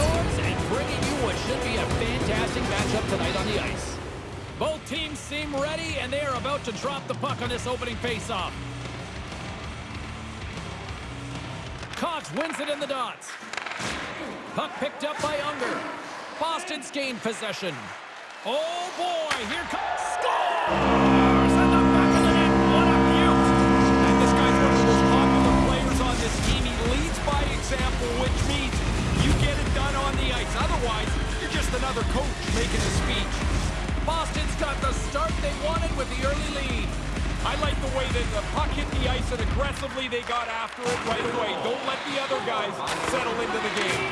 And bringing you what should be a fantastic matchup tonight on the ice. Both teams seem ready, and they are about to drop the puck on this opening faceoff. Cox wins it in the dots. Puck picked up by Unger. Boston's gained possession. Oh, boy, here comes... Scores! The back of the net, what a! And this guy's one of the most popular players on this team. He leads by example, which means on the ice. Otherwise, you're just another coach making a speech. Boston's got the start they wanted with the early lead. I like the way that the puck hit the ice and aggressively they got after it right away. Don't let the other guys settle into the game.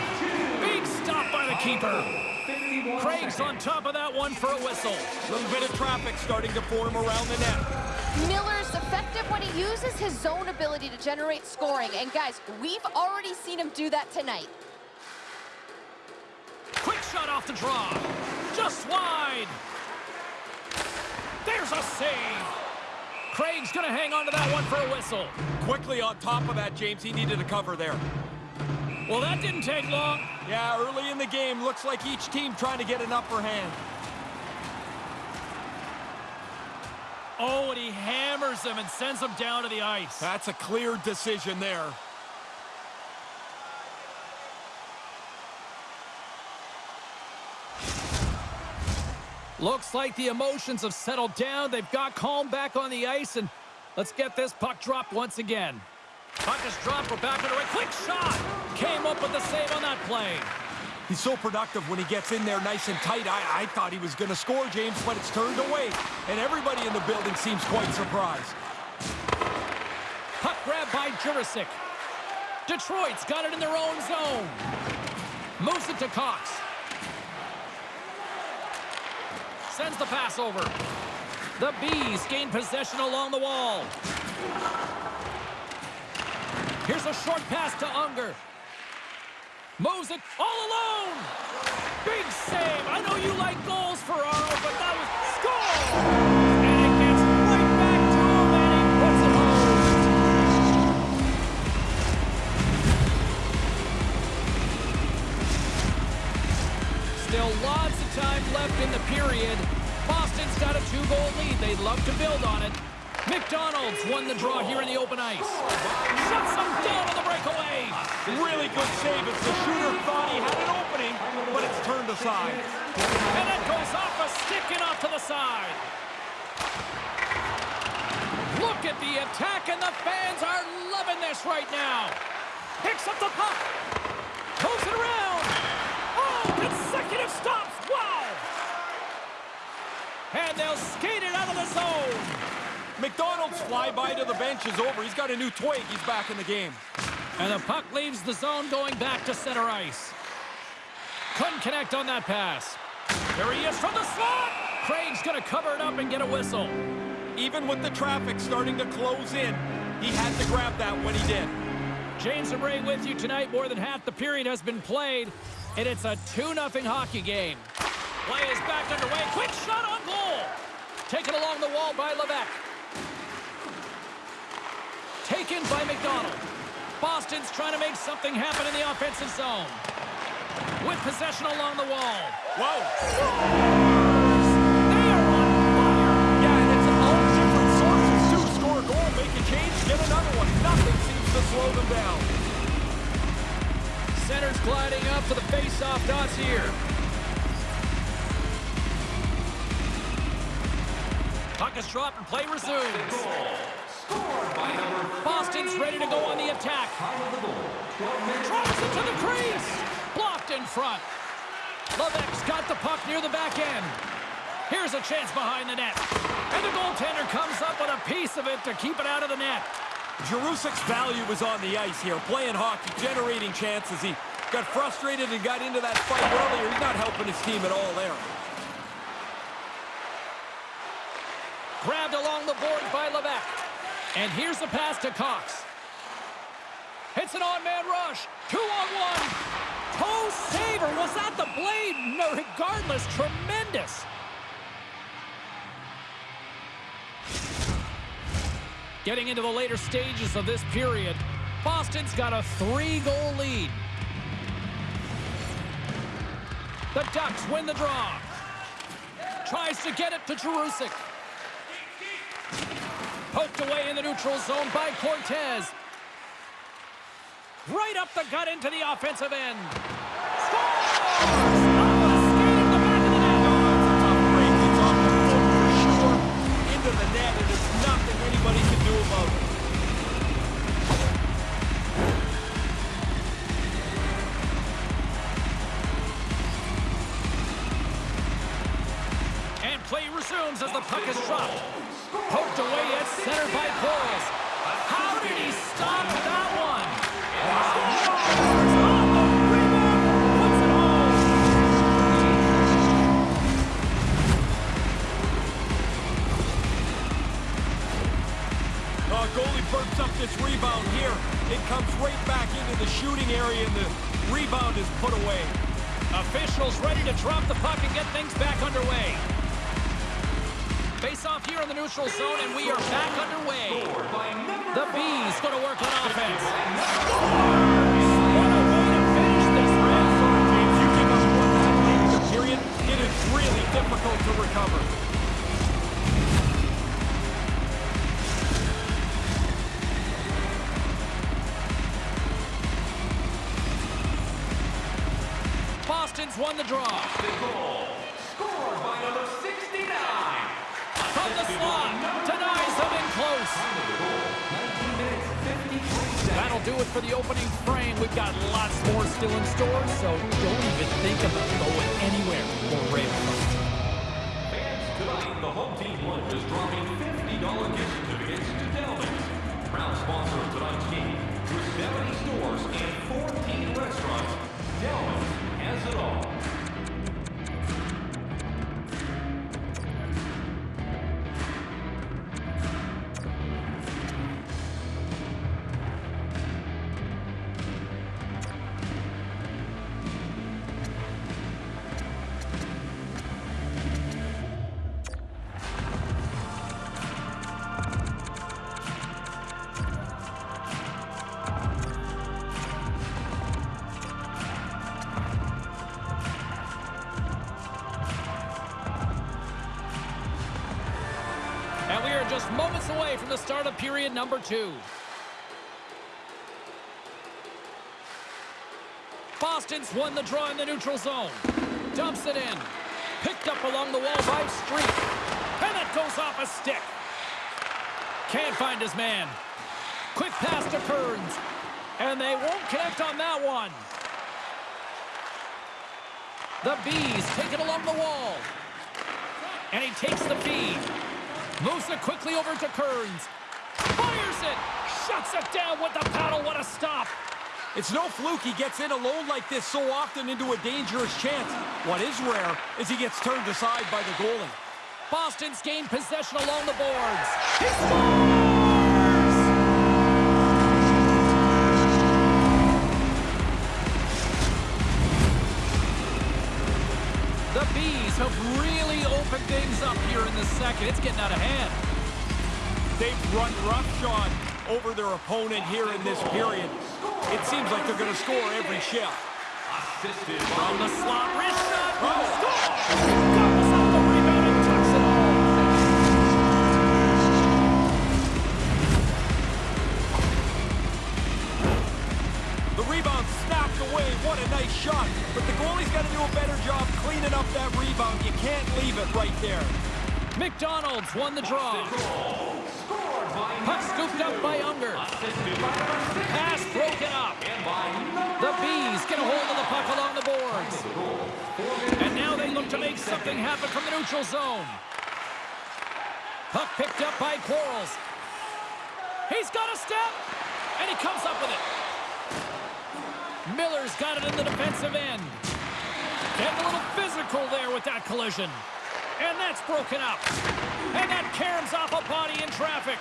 Big stop by the keeper. Craig's on top of that one for a whistle. A little bit of traffic starting to form around the net. Miller's effective when he uses his zone ability to generate scoring. And guys, we've already seen him do that tonight. Shot off the draw. Just wide. There's a save. Craig's going to hang on to that one for a whistle. Quickly on top of that, James, he needed a cover there. Well, that didn't take long. Yeah, early in the game, looks like each team trying to get an upper hand. Oh, and he hammers him and sends him down to the ice. That's a clear decision there. Looks like the emotions have settled down. They've got calm back on the ice, and let's get this puck dropped once again. Puck is dropped. We're back on a right. Quick shot. Came up with the save on that play. He's so productive when he gets in there nice and tight. I, I thought he was going to score, James, but it's turned away. And everybody in the building seems quite surprised. Puck grab by Jurisic. Detroit's got it in their own zone. Moves it to Cox. Sends the pass over. The Bees gain possession along the wall. Here's a short pass to Unger. Moves it all alone. Big save. I know you like goals, Ferraro, but that was score. And it gets right back to him, and he puts it home. Still lots of time left in the period. Boston's got a two-goal lead. They'd love to build on it. McDonald's won the draw here in the open ice. Shuts them down on the breakaway. Really good save as the shooter thought he had an opening, but it's turned aside. And it goes off a stick and off to the side. Look at the attack, and the fans are loving this right now. Picks up the puck. Moves it around. Oh, consecutive stops. And they'll skate it out of the zone. McDonald's flyby to the bench is over. He's got a new twig. He's back in the game. And the puck leaves the zone going back to center ice. Couldn't connect on that pass. There he is from the slot. Craig's going to cover it up and get a whistle. Even with the traffic starting to close in, he had to grab that when he did. James and Ray with you tonight. More than half the period has been played, and it's a 2-0 hockey game. Play is back underway. Quick shot on goal. Taken along the wall by Levesque. Taken by McDonald. Boston's trying to make something happen in the offensive zone. With possession along the wall. Whoa. They are on fire. Yeah, and it's all different sources, too. Score goal, make a change, get another one. Nothing seems to slow them down. Center's gliding up to the face-off dots here. Puck is dropped and play resumes. Boston's ready to go on the attack. Drops it to the crease. Blocked in front. Levesque's got the puck near the back end. Here's a chance behind the net. And the goaltender comes up with a piece of it to keep it out of the net. Jerusic's value was on the ice here, playing hockey, generating chances. He got frustrated and got into that fight earlier. He's not helping his team at all there. Grabbed along the boards by Levesque. And here's the pass to Cox. It's an on-man rush. Two on one. Toe saver. Was that the blade? No, regardless, tremendous. Getting into the later stages of this period, Boston's got a three-goal lead. The Ducks win the draw. Tries to get it to Jerusik. Poked away in the neutral zone by Cortez. Right up the gut into the offensive end. Scores! Play resumes as the puck is dropped. Center by Quarles. How did he stop that one? Uh, goalie burps up this rebound here. It comes right back into the shooting area, and the rebound is put away. Officials ready to drop the puck and get things back underway. Face off here in the neutral zone, and we are back underway. The Bees going to work on offense. It is really difficult to recover. Boston's won the draw. Do it for the opening frame. We've got lots more still in store, so don't even think about going anywhere for tonight the home team lunch is dropping $50 gift certificates to Delvin's. Proud sponsor of tonight's game. With 70 stores and 14 restaurants, Delvin's has it all. Just moments away from the start of period number two. Boston's won the draw in the neutral zone. Dumps it in. Picked up along the wall by Street. And that goes off a stick. Can't find his man. Quick pass to Kearns. And they won't connect on that one. The Bees take it along the wall. And he takes the feed. Moves it quickly over to Kearns. Fires it. Shuts it down with the paddle. What a stop. It's no fluke he gets in alone like this so often into a dangerous chance. What is rare is he gets turned aside by the goalie. Boston's gained possession along the boards. He scores! Have really opened things up here in the second. It's getting out of hand. They've run roughshod over their opponent here in this period. It seems like they're going to score every. Assisted From the slot, wrist shot, Oh. score! Snapped away. What a nice shot. But the goalie's got to do a better job cleaning up that rebound. You can't leave it right there. McDonald's won the draw. Puck scooped up by Unger. assisted by number 6 Pass broken up. and by The Bees get a hold of the puck along the boards. And now they look to make something happen from the neutral zone. Puck picked up by Quarles. He's got a step, and he comes up with it. Miller's got it in the defensive end. Getting a little physical there with that collision. And that's broken up. And that caroms off a body in traffic.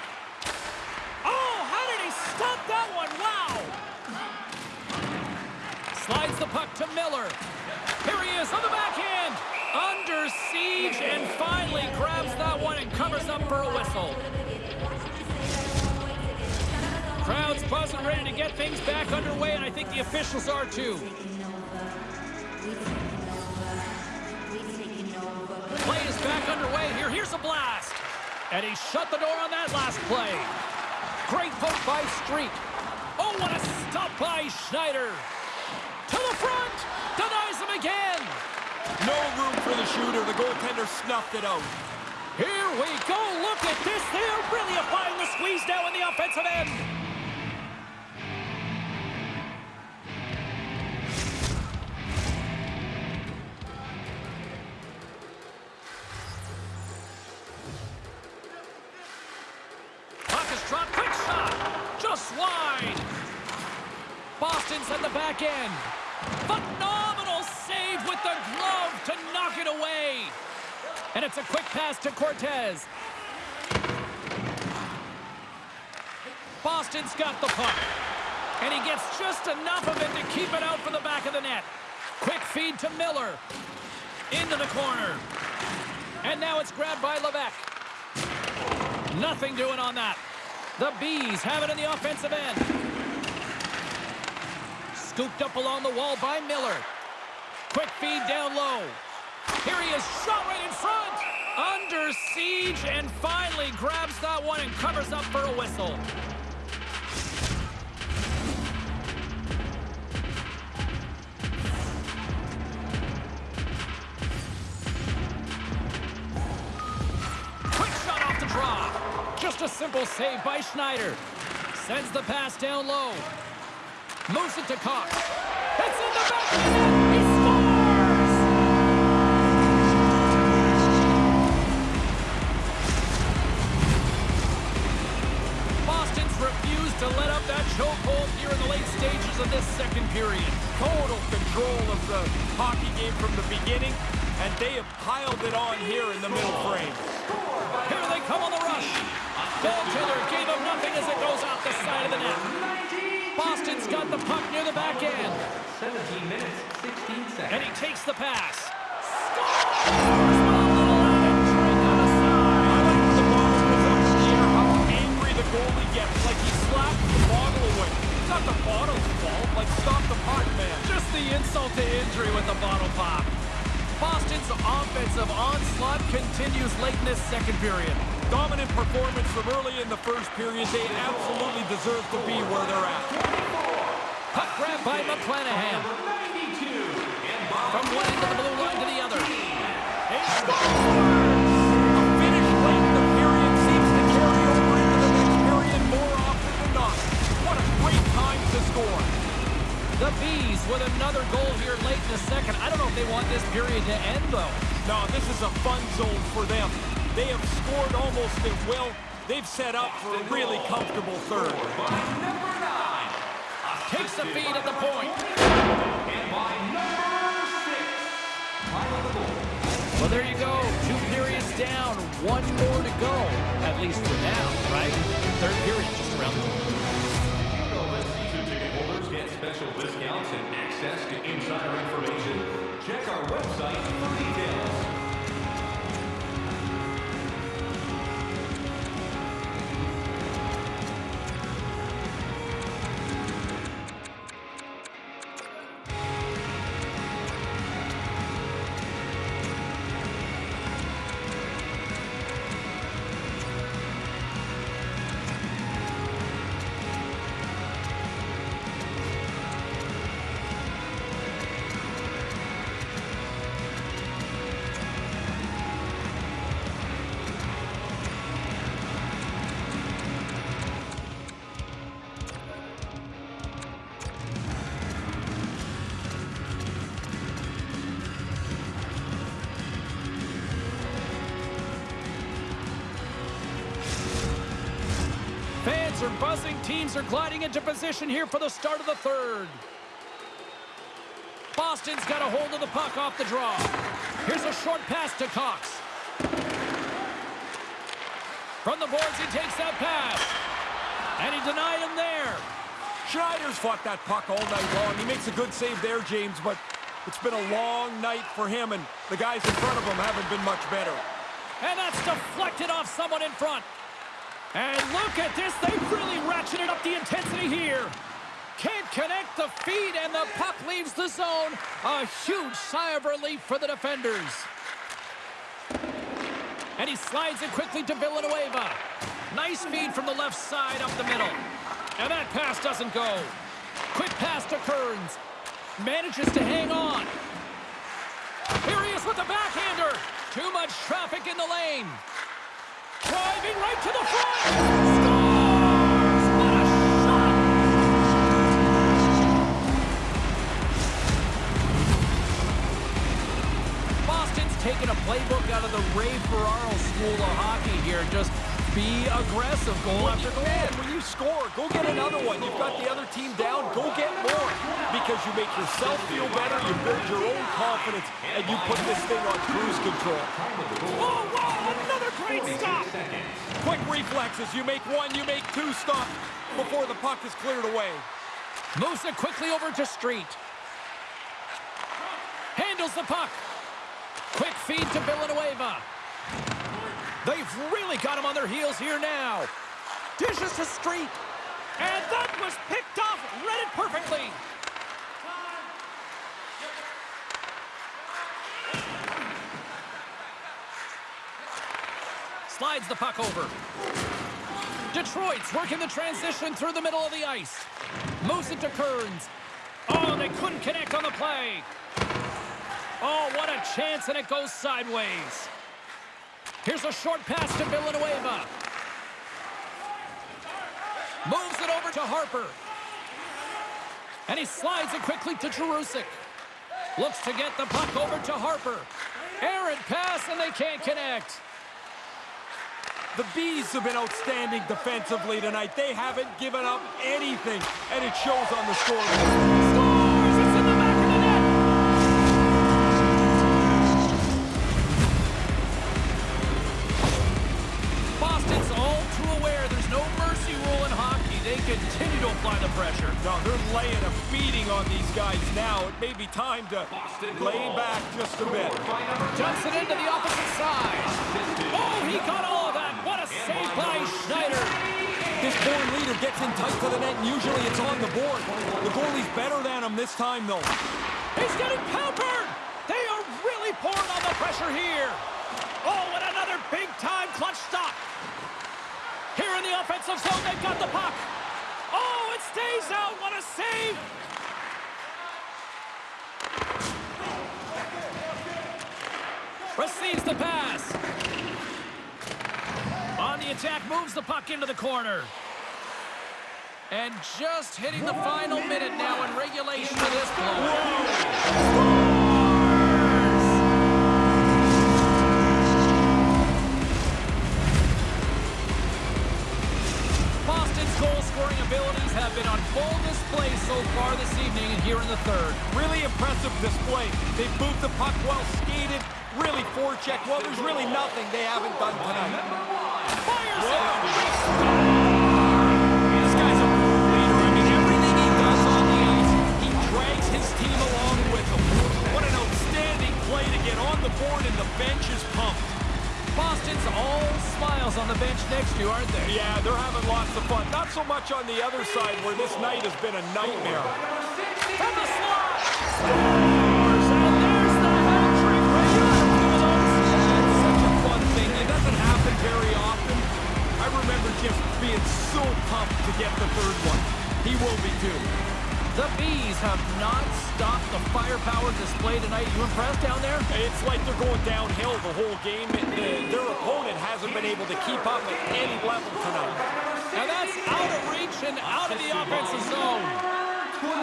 Oh, how did he stop that one? Wow! Slides the puck to Miller. Here he is on the backhand. Under siege and finally grabs that one and covers up for a whistle. Crowd's buzzing, ready to get things back underway, and I think the officials are too. Play is back underway here. Here's a blast. And he shut the door on that last play. Great poke by Street. Oh, what a stop by Schneider. To the front. Denies him again. No room for the shooter. The goaltender snuffed it out. Here we go. Look at this. They are really applying the squeeze now in the offensive end. Back end. Phenomenal save with the glove to knock it away. And it's a quick pass to Cortez. Boston's got the puck. And he gets just enough of it to keep it out for the back of the net. Quick feed to Miller. Into the corner. And now it's grabbed by Levesque. Nothing doing on that. The Bees have it in the offensive end. Scooped up along the wall by Miller. Quick feed down low. Here he is, shot right in front. Under siege and finally grabs that one and covers up for a whistle. Quick shot off the draw. Just a simple save by Schneider. Sends the pass down low. Moves it to Cox. It's in the back of the net. He scores! Boston's refused to let up that chokehold here in the late stages of this second period. Total control of the hockey game from the beginning, and they have piled it on here in the middle frame. Here they come on the rush. Bill Taylor gave him nothing as it goes out the side of the net. Boston's got the puck near the back end. 17 minutes, 16 seconds. And he takes the pass. Scores! With a little added drink on the I like when the ball goes up in the air, how angry the goalie gets, like he slapped the bottle away. It's not the bottle's fault, like stop the puck, man. Just the insult to injury with the bottle pop. Boston's offensive onslaught continues late in this second period. Dominant performance from early in the first period. They absolutely deserve to be where they're at. Puck grab by McClanahan. 92. From one end of the blue line to the other. He scores! A finish late in the period seems to carry over into the next period more often than not. What a great time to score. The Bees with another goal here late in the second. I don't know if they want this period to end, though. No, this is a fun zone for them. They have scored almost at will. They've set up for a really comfortable third. By number 9. Takes the feed at the point. And by number 6. Final. Well, there you go. Two periods down, one more to go. At least for now, right? Third period just around the corner. You know that season ticket holders get special discounts and access to insider information. Check our website for details. Buzzing. Teams are gliding into position here for the start of the third. Boston's got a hold of the puck off the draw. Here's a short pass to Cox. From the boards, he takes that pass. And he denied him there. Schneider's fought that puck all night long. He makes a good save there, James, but it's been a long night for him, and the guys in front of him haven't been much better. And that's deflected off someone in front. And look at this. They've really ratcheted up the intensity here. Can't connect the feed, and the puck leaves the zone. A huge sigh of relief for the defenders. And he slides it quickly to Villanueva. Nice feed from the left side up the middle. And that pass doesn't go. Quick pass to Kearns. Manages to hang on. Here he is with the backhander. Too much traffic in the lane. Driving right to the front. Scores! What a shot! Boston's taking a playbook out of the Ray Ferraro School of Hockey here. Just be aggressive, goal after goal. Man, when you score, go get another one. You've got the other team down, go get more. Because you make yourself feel better, you build your own confidence, and you put this thing on cruise control. Oh, wow, another great stop. Quick reflexes. You make one, you make two stops before the puck is cleared away. Moves it quickly over to Street. Handles the puck. Quick feed to Villanueva. They've really got him on their heels here now. Dishes to Street. And that was picked off. Read it perfectly. Slides the puck over. Detroit's working the transition through the middle of the ice. Moves it to Kearns. Oh, they couldn't connect on the play. Oh, what a chance, and it goes sideways. Here's a short pass to Villanueva. Moves it over to Harper. And he slides it quickly to Jerusik. Looks to get the puck over to Harper. Errant pass, and they can't connect. The Bees have been outstanding defensively tonight. They haven't given up anything, and it shows on the scoreboard. Scores! It's in the back of the net! Boston's all too aware there's no mercy rule in hockey. They continue to apply the pressure. No, they're laying a beating on these guys now. It may be time to lay back just a bit. Jumps it into the opposite side. Oh, he got all of that. What a save by Schneider. This born leader gets in tight to the net, and usually it's on the board. The goalie's better than him this time, though. He's getting pampered. They are really pouring on the pressure here. Oh, and another big-time clutch stop. Here in the offensive zone, they've got the puck. Oh, it stays out. What a save. Receives the pass. The attack, moves the puck into the corner. And just hitting the final minute now in regulation of this blow. Boston's goal-scoring abilities have been on full display so far this evening and here in the third. Really impressive display. They moved the puck well, skated, really forecheck. Well, there's really nothing they haven't done tonight. Fires! This guy's a leader. I mean, everything he does on the ice, he drags his team along with him. What an outstanding play to get on the board and the bench is pumped. Boston's all smiles on the bench next to you, aren't they? Yeah, they're having lots of fun. Not so much on the other side where this night has been a nightmare. The have not stopped the firepower display tonight. You impressed down there? It's like they're going downhill the whole game. and, uh, Their opponent hasn't been able to keep up at any level tonight. Now that's out of reach and out of the offensive zone.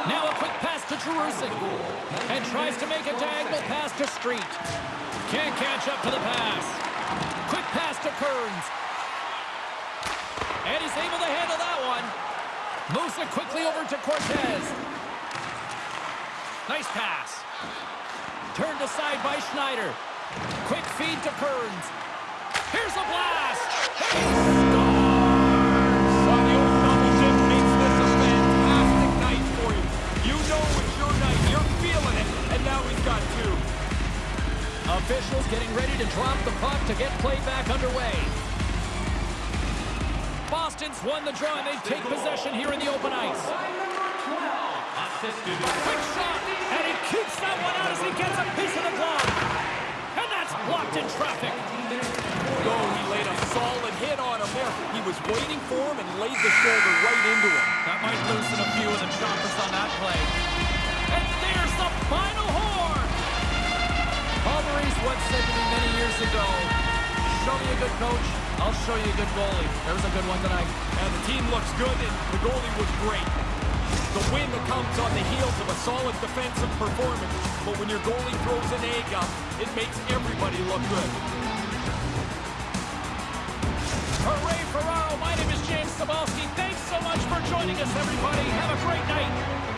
Now a quick pass to Jerusalem. And tries to make a diagonal pass to Street. Can't catch up to the pass. Quick pass to Kearns. And he's able to handle that one. Moves it quickly over to Cortez. Nice pass. Turned aside by Schneider. Quick feed to Kearns. Here's a blast. He makes this a fantastic night for you. You know it's your night. You're feeling it. And now got two. Officials getting ready to drop the puck to get play back underway. Boston's won the draw and they take possession here in the open ice. Quick shot, and he keeps that one out as he gets a piece of the glove. And that's blocked in traffic. go. He laid a solid hit on him there. He was waiting for him and laid the shoulder right into him. That might loosen a few of the choppers on that play. And there's the final horn! Paul once said to me many years ago, show me a good coach, I'll show you a good goalie. There's a good one tonight. And the team looks good, and the goalie was great. The win comes on the heels of a solid defensive performance, but when your goalie throws an egg up, it makes everybody look good. Hooray, Ferraro! My name is James Cybulski. Thanks so much for joining us, everybody. Have a great night.